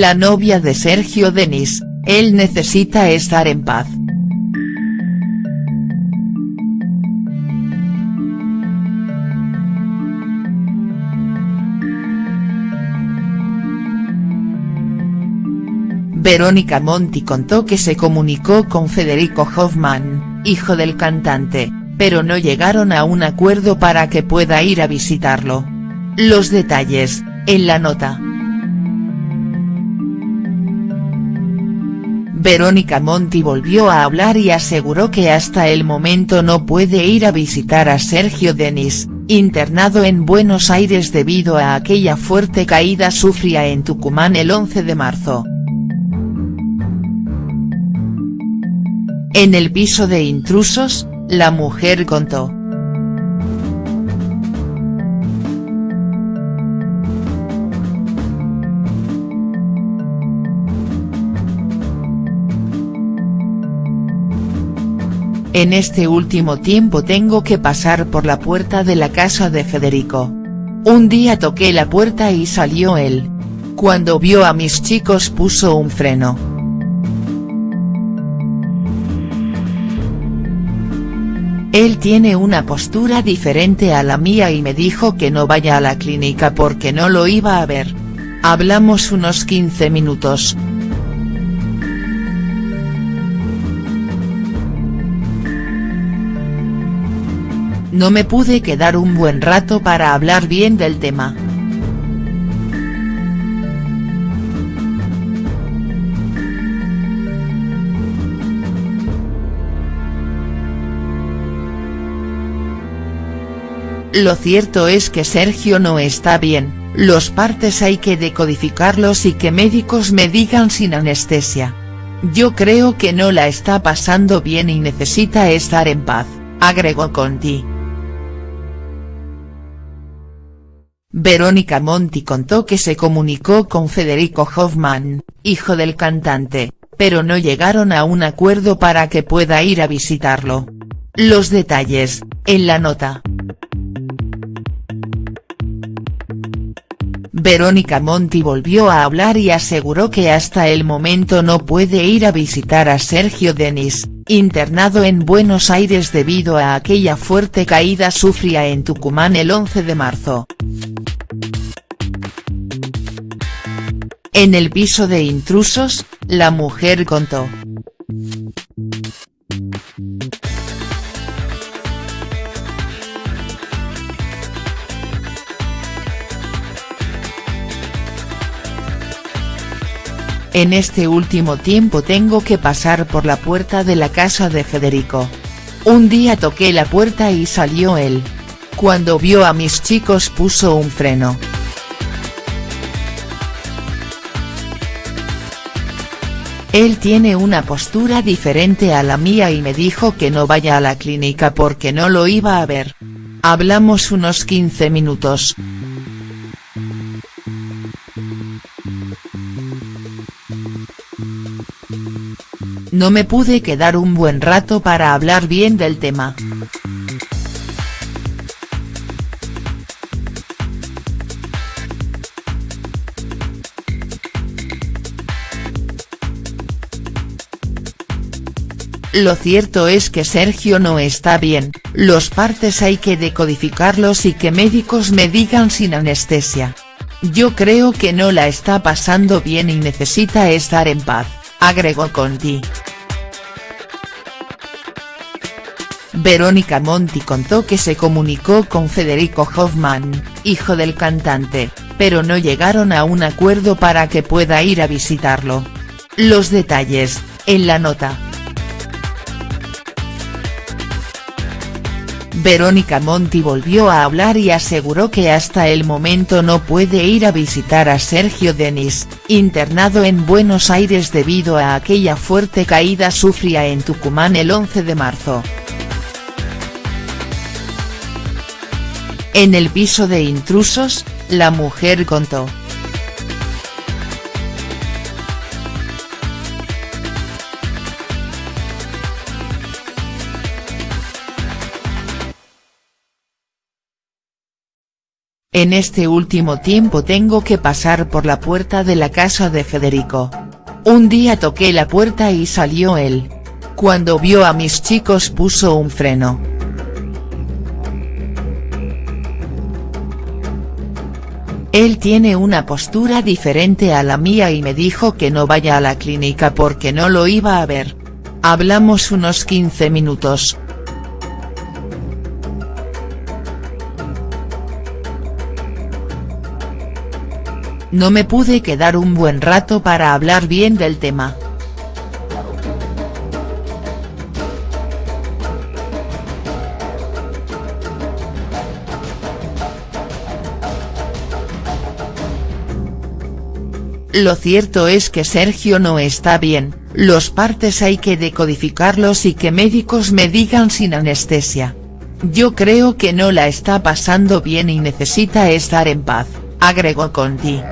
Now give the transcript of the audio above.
la novia de Sergio Denis, él necesita estar en paz. Verónica Monti contó que se comunicó con Federico Hoffman, hijo del cantante, pero no llegaron a un acuerdo para que pueda ir a visitarlo. Los detalles, en la nota. Verónica Monti volvió a hablar y aseguró que hasta el momento no puede ir a visitar a Sergio Denis, internado en Buenos Aires debido a aquella fuerte caída sufrida en Tucumán el 11 de marzo. En el piso de intrusos, la mujer contó. En este último tiempo tengo que pasar por la puerta de la casa de Federico. Un día toqué la puerta y salió él. Cuando vio a mis chicos puso un freno. Él tiene una postura diferente a la mía y me dijo que no vaya a la clínica porque no lo iba a ver. Hablamos unos 15 minutos. No me pude quedar un buen rato para hablar bien del tema. Lo cierto es que Sergio no está bien, los partes hay que decodificarlos y que médicos me digan sin anestesia. Yo creo que no la está pasando bien y necesita estar en paz, agregó Conti. Verónica Monti contó que se comunicó con Federico Hoffman, hijo del cantante, pero no llegaron a un acuerdo para que pueda ir a visitarlo. Los detalles, en la nota. Verónica Monti volvió a hablar y aseguró que hasta el momento no puede ir a visitar a Sergio Denis, internado en Buenos Aires debido a aquella fuerte caída sufrida en Tucumán el 11 de marzo. En el piso de intrusos, la mujer contó. En este último tiempo tengo que pasar por la puerta de la casa de Federico. Un día toqué la puerta y salió él. Cuando vio a mis chicos puso un freno. Él tiene una postura diferente a la mía y me dijo que no vaya a la clínica porque no lo iba a ver. Hablamos unos 15 minutos. No me pude quedar un buen rato para hablar bien del tema. Lo cierto es que Sergio no está bien, los partes hay que decodificarlos y que médicos me digan sin anestesia. Yo creo que no la está pasando bien y necesita estar en paz, agregó Conti. Verónica Monti contó que se comunicó con Federico Hoffman, hijo del cantante, pero no llegaron a un acuerdo para que pueda ir a visitarlo. Los detalles, en la nota. Verónica Monti volvió a hablar y aseguró que hasta el momento no puede ir a visitar a Sergio Denis, internado en Buenos Aires debido a aquella fuerte caída sufrida en Tucumán el 11 de marzo. En el piso de intrusos, la mujer contó. En este último tiempo tengo que pasar por la puerta de la casa de Federico. Un día toqué la puerta y salió él. Cuando vio a mis chicos puso un freno. Él tiene una postura diferente a la mía y me dijo que no vaya a la clínica porque no lo iba a ver. Hablamos unos 15 minutos. No me pude quedar un buen rato para hablar bien del tema. Lo cierto es que Sergio no está bien, los partes hay que decodificarlos y que médicos me digan sin anestesia. Yo creo que no la está pasando bien y necesita estar en paz, agregó Conti.